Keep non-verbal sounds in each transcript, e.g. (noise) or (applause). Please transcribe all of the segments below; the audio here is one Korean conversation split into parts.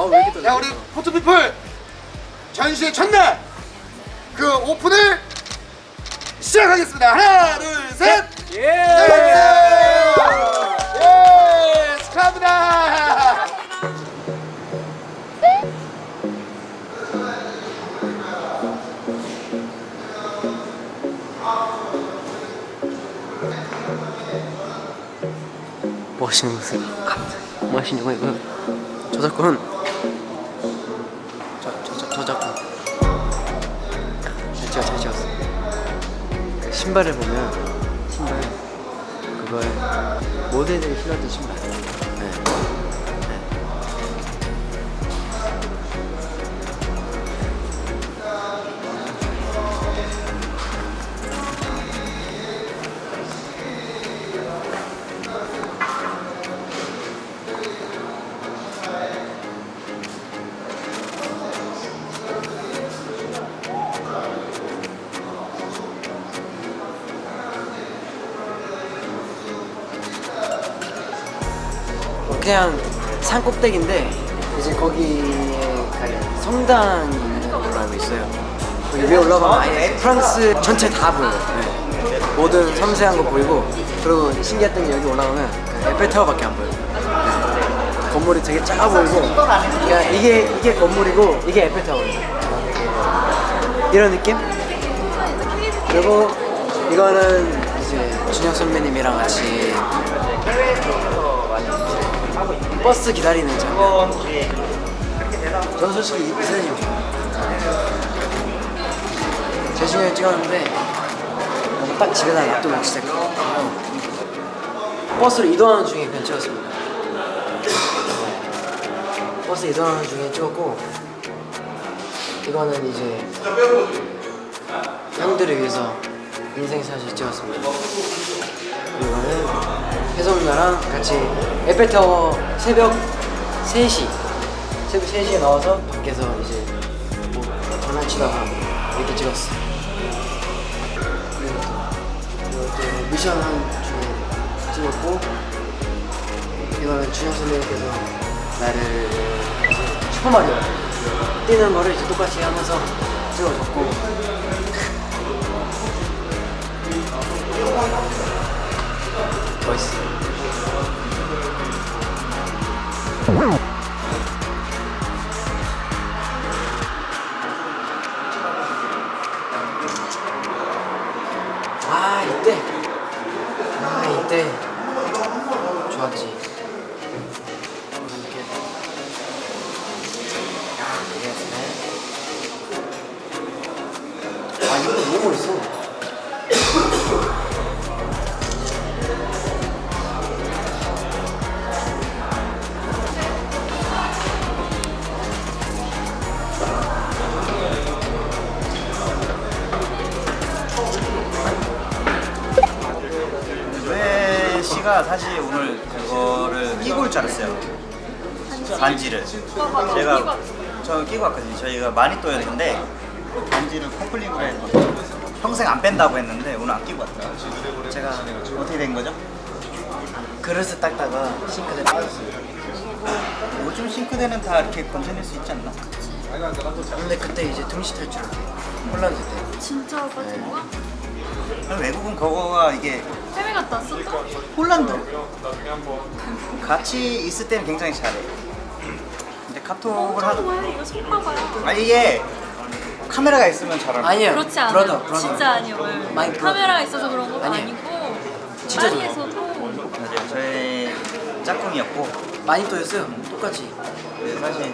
아왜 이렇게 자 우리 포토피플! 전시의 첫날! 그 오픈을 시작하겠습니다. 하나 둘셋! 예! 예! 축하합니다! 뭐 하시는 거세요? 뭐 하시는 거예요? 저작권 신발을 보면 신발 그거에 모델들이 신었던 신발 그냥 산 꼭대기인데 이제 거기에 성당이 있는 알고 있어요. 거기 위에 올라가면 아예 프랑스 전체 다 보여요. 네. 모든 섬세한 거 보이고 그리고 신기했던 게 여기 올라가면 그 에펠타워밖에 안 보여요. 네. 건물이 되게 작아 보이고 그러니까 이게 이게 건물이고 이게 에펠타워예요. 이런 느낌? 그리고 이거는 이제 준혁 선배님이랑 같이 버스 기다리는 장면. 저는 솔직히 이 사진이 제 중에 찍었는데 딱 집에다 놔두고 진짜 버스로 이동하는 중에 그냥 찍었습니다. 버스 이동하는 중에 찍었고 이거는 이제 형들을 위해서 인생사진 찍었습니다. 이거는 혜성 누나랑 같이 에펠타워 새벽 3시 새벽 3시에 나와서 밖에서 이제 뭐 장난치다가 이렇게 찍었어 그리고 또, 미션 한 중에 찍었고 이거는 준영 선배님께서 나를 슈퍼마리오 뛰는 거를 이제 똑같이 하면서 찍어줬고 멋 저 끼고 왔거든요. 저희가 마니또였는데 반지를 커플링을 해서 평생 안 뺀다고 했는데 오늘 안 끼고 왔어요. 제가 어떻게 된 거죠? 그릇을 닦다가 싱크대 빠졌어요 요즘 싱크대는 다 이렇게 건져낼 수 있지 않나? 근데 그때 이제 등시 탈출 홀란드 때 진짜 빠진 거야? 아니, 외국은 그거가 이게 해외 갔다 왔었죠? 홀란드 같이 있을 때는 굉장히 잘해. 카톡을 하도 엄청 왜 이거 손 봐봐요 아 이게 카메라가 있으면 잘하는 거야. 아니에요 그렇지 않아요 브라더 브라더 진짜 아니에요 많이. 카메라가 있어서 그런 것도 아니에요. 아니 고 진짜 파리에서도 맞아요. 저의 짝꿍이었고 많이 떠였어요 똑같이 근데 사실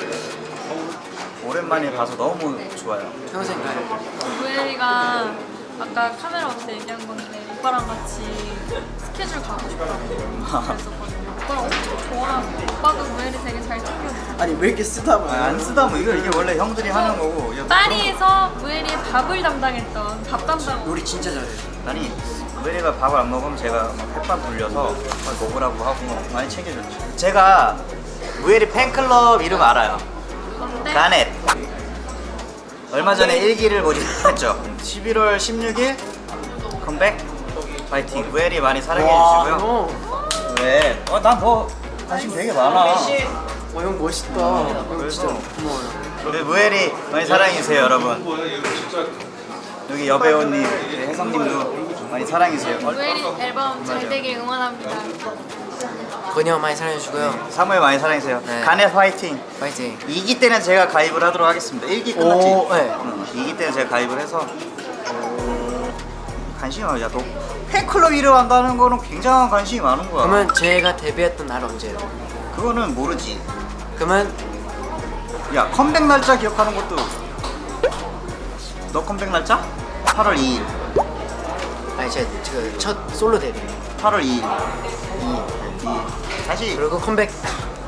오랜만에 봐서 너무 좋아요. 평생 가요 우엘이가 아까 카메라 없을 때 얘기한 건데 오빠랑 같이 스케줄 가고 싶다고 그랬었거든요 오빠랑 엄청 좋아하고 오빠가 우엘이 되게 잘 챙겨줘 아니 왜 이렇게 쓰다 보면 아, 안 쓰다 뭐 이거 이게 원래 형들이 하는 거고 이거 파리에서 우엘이의 밥을 담당했던 밥 담당 요리 진짜 잘해요 아니 우리가 밥을 안 먹으면 제가 막 햇반 돌려서 막 먹으라고 하고 많이 챙겨줬죠. 제가 무에리 팬클럽 이름 알아요. 건데 가넷. 얼마 전에 일기를 모집했죠. 11월 16일 컴백 파이팅. 무에리 많이 사랑해 주시고요. 어. 왜? 어, 난더 관심 되게 많아. 형 멋있다. 형 진짜 고마워요. 우리 무엘이 많이 사랑해주세요 여러분 여기 여배우님 혜성님도 많이 사랑해주세요 무에리 앨범 잘 되길 응원합니다. 건이 형 많이 사랑해주고요. 사무엘 많이 사랑해주세요 네. 간의 화이팅 파이팅. 2기 때는 제가 가입을 하도록 하겠습니다 1기 끝났지? 오, 네. 응, 2기 때는 제가 가입을 해서 관심이 많아 야너 팬클럽 이름 한다는 거는 굉장한 관심이 많은 거야 그러면 제가 데뷔했던 날 언제예요? 그거는 모르지 그러면 야 컴백 날짜 기억하는 것도 너 컴백 날짜? 8월 2일 아니 제그첫 솔로 데뷔. 8월 2일 2. 2일 다시. 그리고 컴백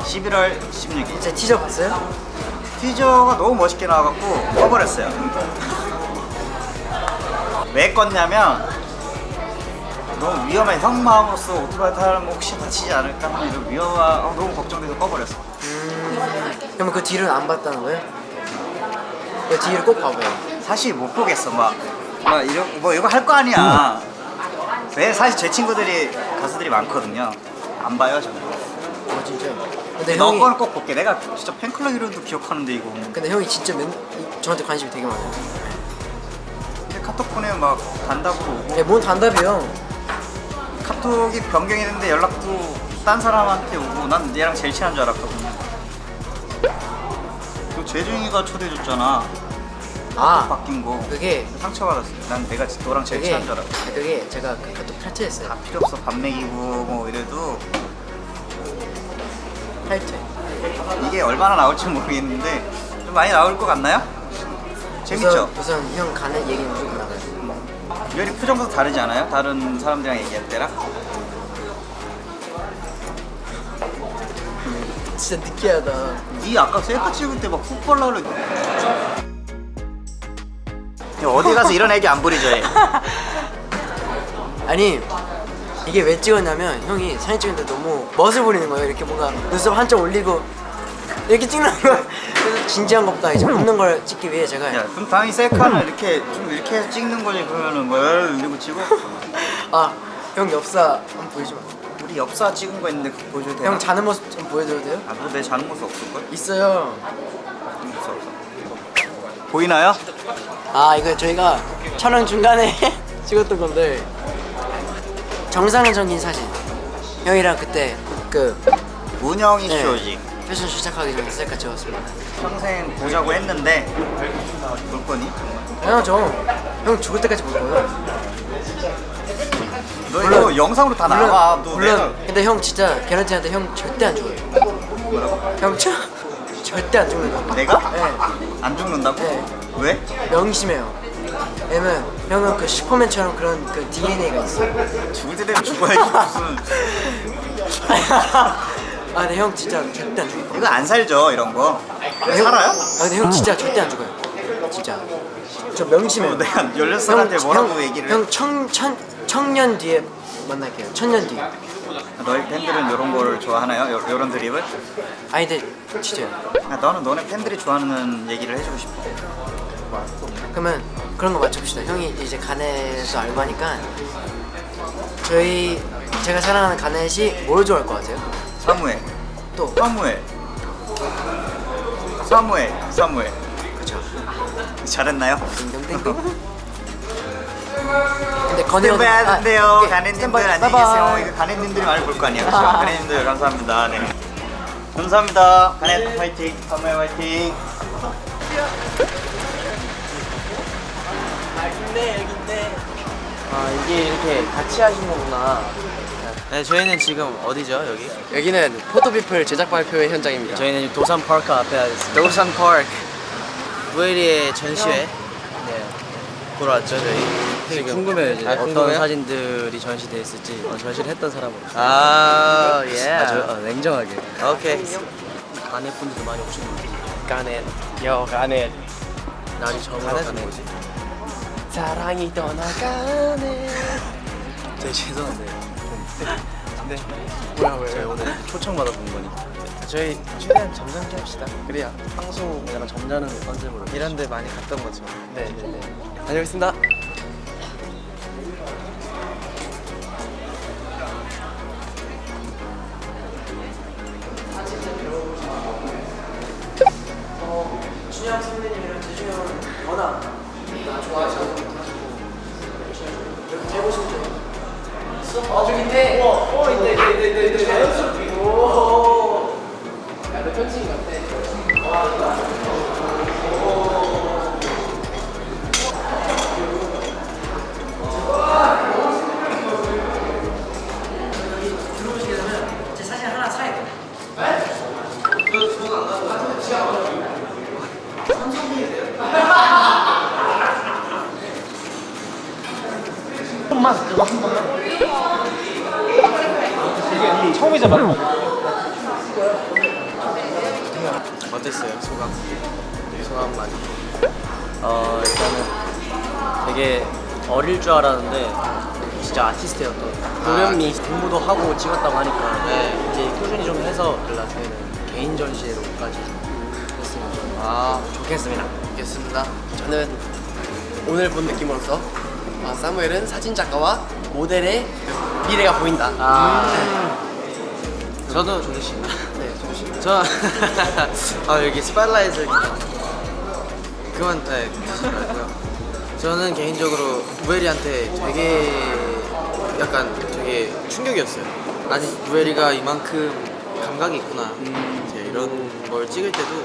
11월 16일. 제 티저 봤어요? 티저가 너무 멋있게 나와갖고 꺼버렸어요. 왜 껐냐면 너무 위험해. 형 마음으로서 오토바이 타면 혹시 다치지 않을까? 하는 이런 위험한 아, 너무 걱정돼서 꺼버렸어. 그러면 그 뒤를 안 봤다는 거예요? 그 뒤를 꼭 봐봐요. 사실 못 보겠어. 막, 막 이런 뭐 이거 할 거 아니야. 왜 사실 제 친구들이 가수들이 많거든요 안 봐요 저는. 어 진짜. 근데 너 형이 거는 꼭 볼게. 내가 진짜 팬클럽 이름도 기억하는데 이거. 근데 형이 진짜 맨, 이- 저한테 관심이 되게 많아요. 근데 카톡 보내면 막 단답으로 오고. 네, 뭔 단답이요? 카톡이 변경이 됐는데 연락도 딴 사람한테 오고. 난 얘랑 제일 친한 줄 알았거든요. 그 재중이가 초대해줬잖아 아 바뀐 거 그게 상처받았어 난 내가 너랑 제일 친한 줄 알았어 그게 제가 그 카톡 탈퇴했어요. 다 필요 없어 밥 먹이고 뭐 이래도 탈퇴. 이게 얼마나 나올지 모르겠는데 좀 많이 나올 것 같나요? 재밌죠? 우선, 우선 형 가는 얘기는 무조건 나가요. 열이 표정도 다르지 않아요? 다른 사람들이랑 얘기할 때랑? 진짜 느끼하다. 니 아까 셀카 찍을 때 막훅 발라 그래 어디 가서 이런 애기 안 부리죠 얘 아니 이게 왜 찍었냐면 형이 사진 찍는데 너무 멋을 부리는 거예요. 이렇게 뭔가 눈썹 한점 올리고 이렇게 찍는 거. 그래서 진지한 것보다 이제 웃는 걸 찍기 위해 제가 야, 그럼 당연히 셀카는 이렇게 좀 이렇게 해서 찍는 거지 그러면은 뭐 이러고 찍어? 아형 엽사 한번 보여주면 우리 엽사 찍은 거 있는데 그거 보여줘도 되나? 형 자는 모습 좀 보여줘도 돼요? 아, 너내 자는 모습 없을걸? 있어요. 없어 없어 보이나요? 아 이거 저희가 촬영 중간에 (laughs) 찍었던 건데 정상적인 사진. 형이랑 그때 그 운영이 네. 쇼지 패션 시작하기 전에 셀카 찍었습니다. 평생 보자고 했는데 볼 거니? 당연하죠. 형 죽을 때까지 볼 거예요. 너 물론- 이거 영상으로 다 나와 너 물론 내가 근데 형 진짜 개런티한테 형 절대 안 죽어요. 뭐라고? 형 저, 절대 안 죽는다. 내가? 네. 안 죽는다고? 네. 왜? 명심해요. 왜냐면 형은 그 슈퍼맨처럼 그런 그 DNA가 있어. 죽을 때 되면 죽어야지 무슨 (laughs) 아 근데 형 진짜 절대 안 죽어. 이거 안 살죠 이런 거 살아요? 아 근데 형 진짜 절대 안 죽어요. 진짜. 저 명심해요. 어, 내가 16살한테 뭐라고 얘기를 해? 형 청, 천, 청년 뒤에 만날게요. 천년 뒤에. 너희 팬들은 이런 거를 좋아하나요? 요, 요런 드립을? 아니 근데 진짜요. 아, 나는 너네 팬들이 좋아하는 얘기를 해주고 싶어 그러면 그런 거 맞춰봅시다. 형이 이제 가넷도 알고 하니까 저희 제가 사랑하는 가넷이 뭘 좋아할 것 같아요? 사무엘 또 사무엘 사무엘 사무엘 그쵸. 잘했나요? 딩동댕동. 형은- 스탠바이하는데요 아, 오케이. 가네님들 스탠바이. 안녕히. 계세요 이거 가네님들이 많이 볼 거 아니에요 그렇죠? 가네님들 감사합니다 네. 감사합니다 가네 화이팅 사무엘 화이팅 아 이게 이렇게 같이 하신 거구나. 네 저희는 지금 어디죠 여기? 여기는 포토비플 제작 발표회 현장입니다. 저희는 도산 파크 앞에 있습니다. 도산 파크. 무에리의 전시회 네 보러 왔죠 저희. 되게 궁금해요 이제 아, 어떤 궁금해요? 사진들이 전시돼 있을지 어, 전시를 했던 사람으로. 아 예. 아주 어, 냉정하게. 오케이. 가네 분들도 많이 오시는데 가넷. 여 가넷. 날이 저물어 가네. 뭐지? 사랑이 떠나가네. 저희 죄송한데 네. 뭐야 저희 왜? 오늘 초청 받아본 거니. 저희 최대한 점잖게 합시다. 그래야 방송 약간 점잖은 컨셉으로. 이런 데 많이 갔던 거죠. 네. 네. 다녀오겠습니다. 워낙 다 좋아하시고 이렇게 해보시면 돼요. 어 저기 있네 어땠어요 소감? 소감 많이. 어 일단은 되게 어릴 줄 알았는데 진짜 아티스트였던 도련미 공부도 하고 찍었다고 하니까 네. 이제 꾸준히 좀 해서 나중에는 개인 전시회로까지 했으면 좀 아 좋겠습니다. 좋겠습니다. 저는 오늘 본 느낌으로서 아, 사무엘은 사진 작가와 모델의 그 미래가 보인다. 아. 저도 조조 씨. 네. 저 (laughs) 아, 여기 스팟라이트를 그만 네, 하지 말고요. 저는 개인적으로 무에리한테 되게 약간 되게 충격이었어요. 아니 무에리가 이만큼 감각이 있구나. 이제 이런 걸 찍을 때도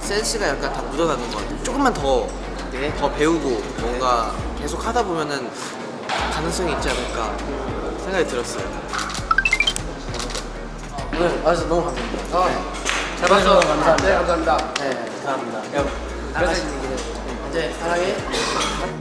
센스가 약간 다 묻어나는 것 같아요. 조금만 더, 더 배우고 뭔가 계속 하다 보면은 가능성이 있지 않을까 생각이 들었어요. 오늘 와주셔서 너무 감사합니다. 어. 잘 봐주셔서 감사합니다. 네 감사합니다. 네, 감사합니다. 나가시는 길에 이제 사랑해.